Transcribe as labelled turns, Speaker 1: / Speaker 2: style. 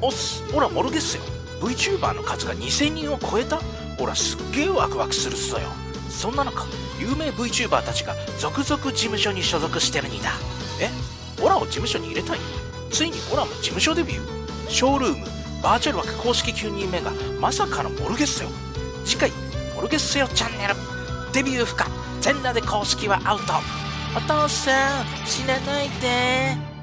Speaker 1: おっす。ほらモルゲッセよ。VTuber の数が2000人を超えた？ほらすっげえワクワクするっすよ。そんな中有名 VTuber たちが続々事務所に所属してるにだ。え？オラを事務所に入れたい？ついにオラも事務所デビュー？ショールームバーチャル枠公式9人目がまさかのモルゲッセよ。次回モルゲッセよチャンネル。デビュー不可。全裸で公式はアウト。お父さん死なないで。